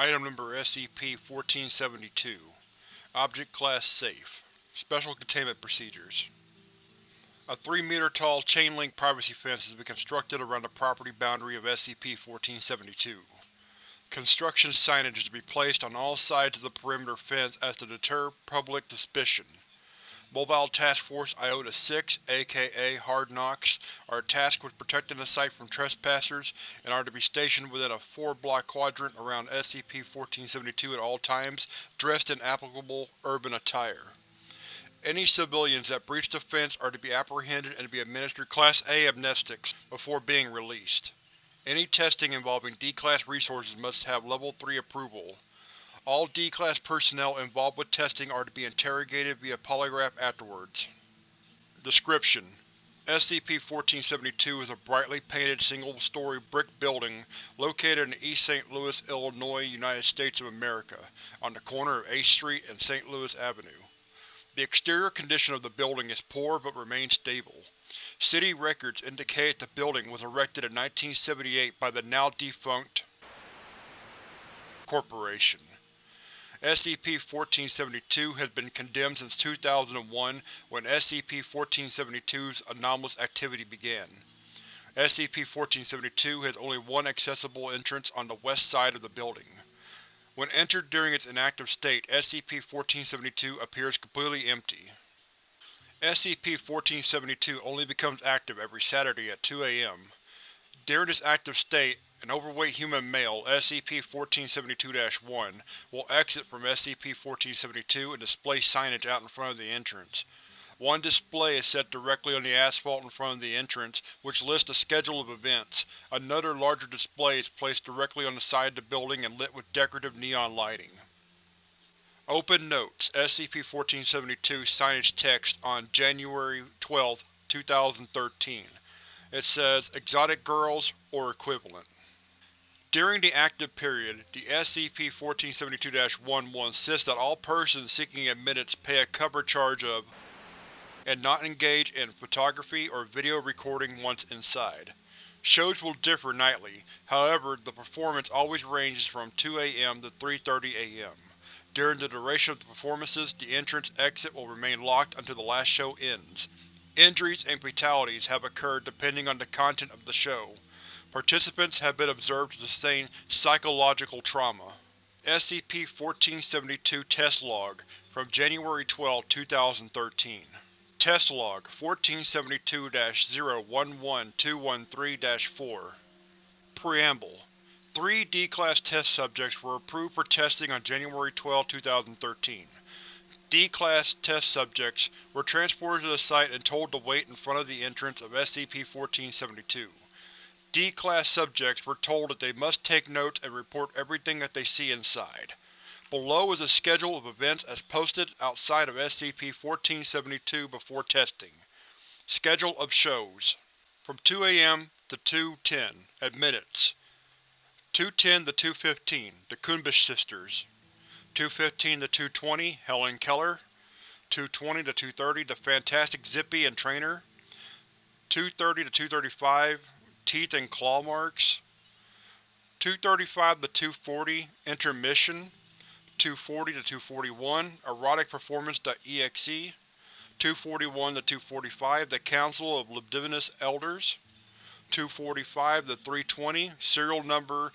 Item Number SCP-1472 Object Class Safe Special Containment Procedures A 3-meter-tall chain-link privacy fence has been constructed around the property boundary of SCP-1472. Construction signage is to be placed on all sides of the perimeter fence as to deter public suspicion. Mobile Task Force Iota-6, aka Hard Knocks, are tasked with protecting the site from trespassers and are to be stationed within a four-block quadrant around SCP-1472 at all times, dressed in applicable urban attire. Any civilians that breach the fence are to be apprehended and to be administered Class A amnestics before being released. Any testing involving D-Class resources must have Level 3 approval. All D-Class personnel involved with testing are to be interrogated via polygraph afterwards. Description: SCP-1472 is a brightly painted single-story brick building located in East St. Louis, Illinois, United States of America, on the corner of H Street and St. Louis Avenue. The exterior condition of the building is poor but remains stable. City records indicate the building was erected in 1978 by the now-defunct Corporation. SCP-1472 has been condemned since 2001 when SCP-1472's anomalous activity began. SCP-1472 has only one accessible entrance on the west side of the building. When entered during its inactive state, SCP-1472 appears completely empty. SCP-1472 only becomes active every Saturday at 2 am. During its active state, an overweight human male, SCP-1472-1, will exit from SCP-1472 and display signage out in front of the entrance. One display is set directly on the asphalt in front of the entrance, which lists a schedule of events. Another larger display is placed directly on the side of the building and lit with decorative neon lighting. Open Notes SCP-1472 signage text on January 12, 2013 it says Exotic Girls, or equivalent. During the active period, the SCP-1472-1 will insist that all persons seeking admittance pay a cover charge of and not engage in photography or video recording once inside. Shows will differ nightly, however the performance always ranges from 2 am to 3.30 am. During the duration of the performances, the entrance-exit will remain locked until the last show ends. Injuries and fatalities have occurred depending on the content of the show. Participants have been observed to sustain psychological trauma. SCP-1472 Test Log from January 12, 2013 Test Log 1472-011213-4 Preamble Three D-Class test subjects were approved for testing on January 12, 2013. D-Class test subjects were transported to the site and told to wait in front of the entrance of SCP-1472. D-Class subjects were told that they must take notes and report everything that they see inside. Below is a schedule of events as posted outside of SCP-1472 before testing. Schedule of shows. From 2 am to 2.10 Admittance 2.10 to 2.15 The Kunbish Sisters. 215 to 220 Helen Keller. 220 to 230 The Fantastic Zippy and Trainer. 230 to 235 Teeth and Claw Marks. 235 to 240 Intermission. 240 to 241 Erotic Performance.exe 241 to 245 The Council of Libidinous Elders. 245 to 320 Serial Number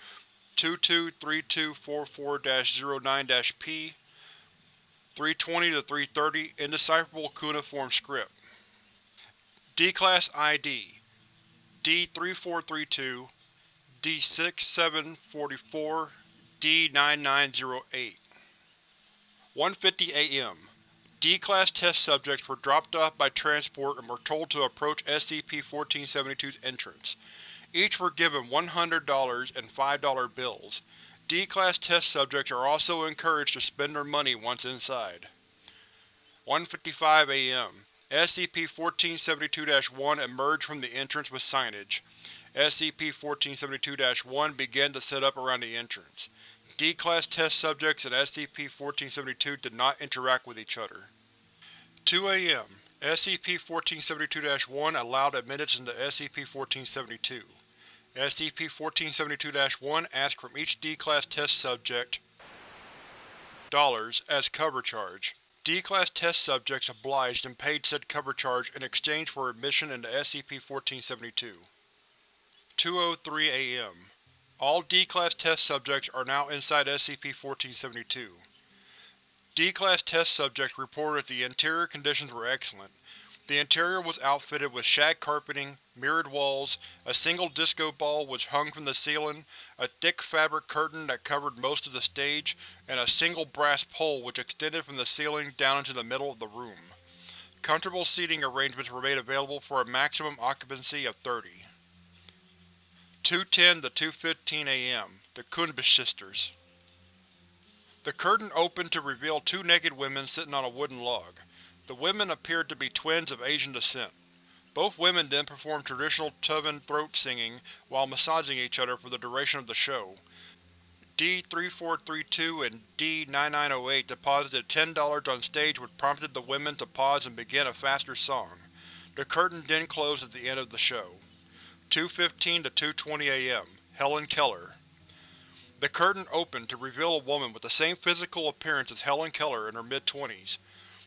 223244-09-P 320 to 330 Indecipherable cuneiform script. D-Class ID D3432 D6744 D9908 1.50 am D-Class test subjects were dropped off by transport and were told to approach SCP-1472's entrance. Each were given $100 and $5 bills. D-Class test subjects are also encouraged to spend their money once inside. 1.55 am. SCP-1472-1 emerged from the entrance with signage. SCP-1472-1 began to set up around the entrance. D-Class test subjects and SCP-1472 did not interact with each other. 2 am. SCP-1472-1 allowed admittance into SCP-1472. SCP-1472-1 asked from each D-Class test subject dollars as cover charge. D-Class test subjects obliged and paid said cover charge in exchange for admission into SCP-1472. 2.03 a.m. All D-Class test subjects are now inside SCP-1472. D-Class test subjects reported the interior conditions were excellent. The interior was outfitted with shag carpeting, mirrored walls, a single disco ball was hung from the ceiling, a thick fabric curtain that covered most of the stage, and a single brass pole which extended from the ceiling down into the middle of the room. Comfortable seating arrangements were made available for a maximum occupancy of 30. 2.10 to 2.15 a.m. The Kunbish Sisters the curtain opened to reveal two naked women sitting on a wooden log. The women appeared to be twins of Asian descent. Both women then performed traditional Tuvan throat singing while massaging each other for the duration of the show. D-3432 and D-9908 deposited $10 on stage which prompted the women to pause and begin a faster song. The curtain then closed at the end of the show. 2.15 to 2.20 a.m. Helen Keller the curtain opened to reveal a woman with the same physical appearance as Helen Keller in her mid-twenties.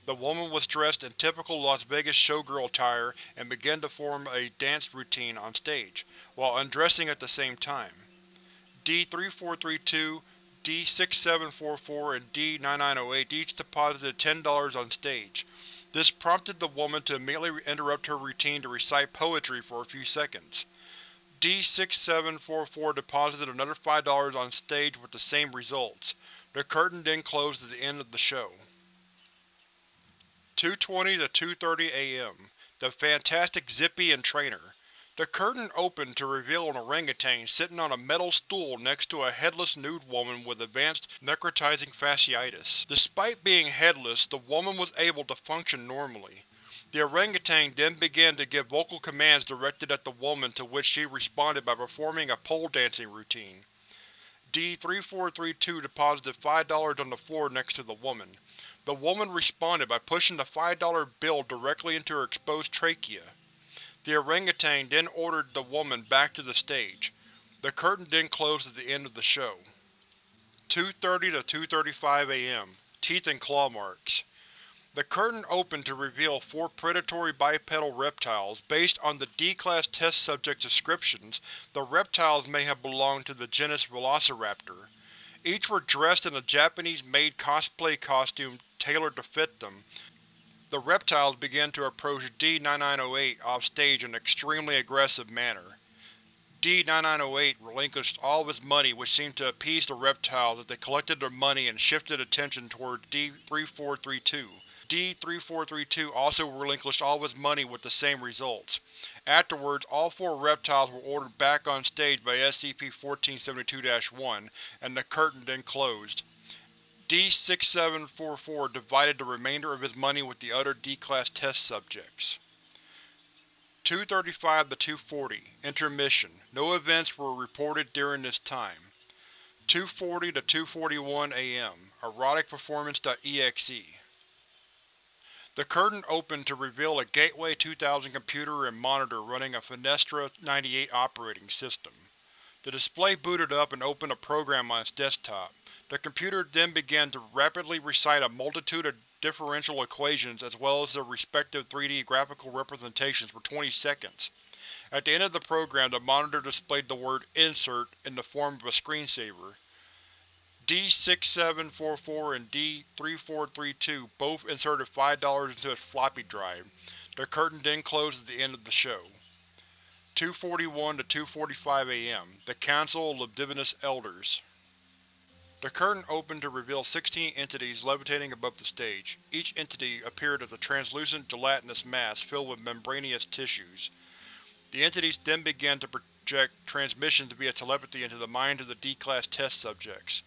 The woman was dressed in typical Las Vegas showgirl attire and began to form a dance routine on stage, while undressing at the same time. D-3432, D-6744, and D-9908 each deposited $10 on stage. This prompted the woman to immediately interrupt her routine to recite poetry for a few seconds. D-6744 deposited another $5 on stage with the same results. The curtain then closed at the end of the show. 2.20 to 2.30 a.m. The Fantastic Zippy and Trainer. The curtain opened to reveal an orangutan sitting on a metal stool next to a headless nude woman with advanced necrotizing fasciitis. Despite being headless, the woman was able to function normally. The orangutan then began to give vocal commands directed at the woman to which she responded by performing a pole dancing routine. D-3432 deposited $5 on the floor next to the woman. The woman responded by pushing the $5 bill directly into her exposed trachea. The orangutan then ordered the woman back to the stage. The curtain then closed at the end of the show. 2.30 to 2.35 am. Teeth and claw marks. The curtain opened to reveal four predatory bipedal reptiles. Based on the D-Class test subject's descriptions, the reptiles may have belonged to the genus Velociraptor. Each were dressed in a Japanese-made cosplay costume tailored to fit them. The reptiles began to approach D-9908 off-stage in an extremely aggressive manner. D-9908 relinquished all of his money which seemed to appease the reptiles as they collected their money and shifted attention toward D-3432. D-3432 also relinquished all of his money with the same results. Afterwards, all four reptiles were ordered back on stage by SCP-1472-1, and the curtain then closed. D-6744 divided the remainder of his money with the other D-Class test subjects. 2.35 to 2.40 Intermission. No events were reported during this time. 2.40 to 2.41 am Eroticperformance.exe the curtain opened to reveal a Gateway 2000 computer and monitor running a Fenestra 98 operating system. The display booted up and opened a program on its desktop. The computer then began to rapidly recite a multitude of differential equations as well as their respective 3D graphical representations for 20 seconds. At the end of the program, the monitor displayed the word INSERT in the form of a screensaver. D-6744 and D-3432 both inserted $5 into its floppy drive. The curtain then closed at the end of the show. 2.41 to 2.45 am. The Council of Libidinous Elders The curtain opened to reveal 16 entities levitating above the stage. Each entity appeared as a translucent, gelatinous mass filled with membranous tissues. The entities then began to project transmissions via telepathy into the minds of the D-Class test subjects.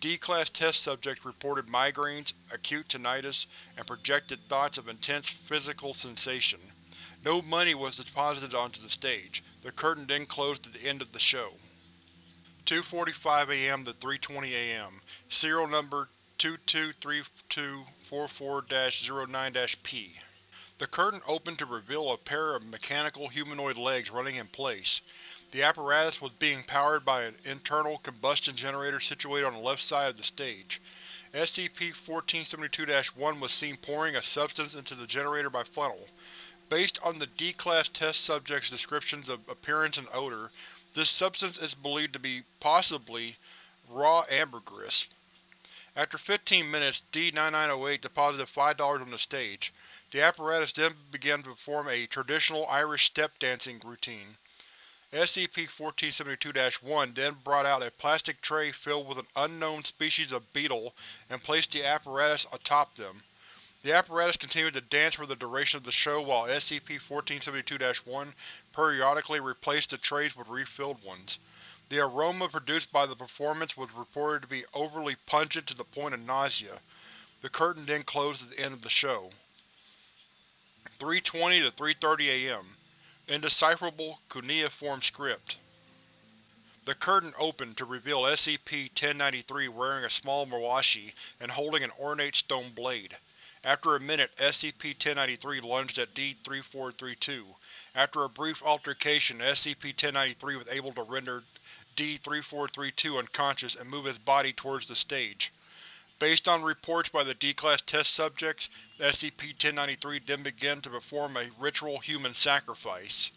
D-Class test subjects reported migraines, acute tinnitus, and projected thoughts of intense physical sensation. No money was deposited onto the stage. The curtain then closed at the end of the show. 2.45 am to 3.20 am. Serial number 223244-09-P. The curtain opened to reveal a pair of mechanical humanoid legs running in place. The apparatus was being powered by an internal combustion generator situated on the left side of the stage. SCP-1472-1 was seen pouring a substance into the generator by funnel. Based on the D-Class test subject's descriptions of appearance and odor, this substance is believed to be, possibly, raw ambergris. After 15 minutes, D-9908 deposited $5 on the stage. The apparatus then began to perform a traditional Irish step dancing routine. SCP-1472-1 then brought out a plastic tray filled with an unknown species of beetle and placed the apparatus atop them. The apparatus continued to dance for the duration of the show while SCP-1472-1 periodically replaced the trays with refilled ones. The aroma produced by the performance was reported to be overly pungent to the point of nausea. The curtain then closed at the end of the show. 3.20 to 3.30 am. Indecipherable, cuneiform script. The curtain opened to reveal SCP-1093 wearing a small mawashi and holding an ornate stone blade. After a minute, SCP-1093 lunged at D-3432. After a brief altercation, SCP-1093 was able to render D-3432 unconscious and move its body towards the stage. Based on reports by the D-Class test subjects, SCP-1093 then began to perform a ritual human sacrifice.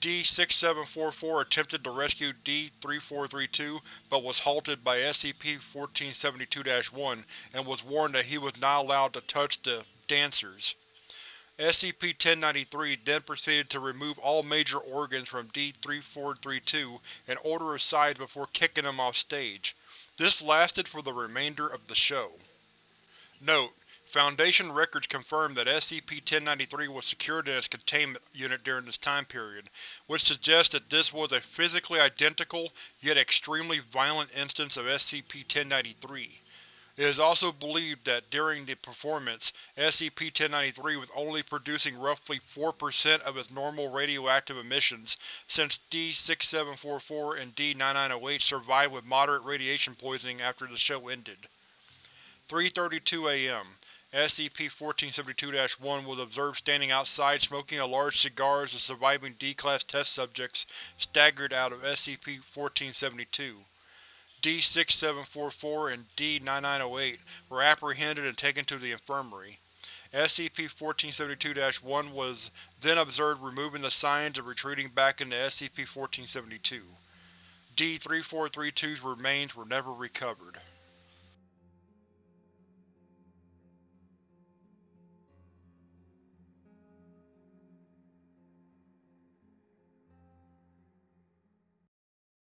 D-6744 attempted to rescue D-3432 but was halted by SCP-1472-1 and was warned that he was not allowed to touch the dancers. SCP-1093 then proceeded to remove all major organs from D-3432 in order of size before kicking him off stage. This lasted for the remainder of the show. Note: Foundation records confirm that SCP-1093 was secured in its containment unit during this time period, which suggests that this was a physically identical, yet extremely violent instance of SCP-1093. It is also believed that during the performance, SCP-1093 was only producing roughly 4% of its normal radioactive emissions, since D-6744 and D-9908 survived with moderate radiation poisoning after the show ended. 3.32 am. SCP-1472-1 was observed standing outside smoking a large cigar as the surviving D-Class test subjects staggered out of SCP-1472. D-6744 and D-9908 were apprehended and taken to the infirmary. SCP-1472-1 was then observed removing the signs and retreating back into SCP-1472. D-3432's remains were never recovered.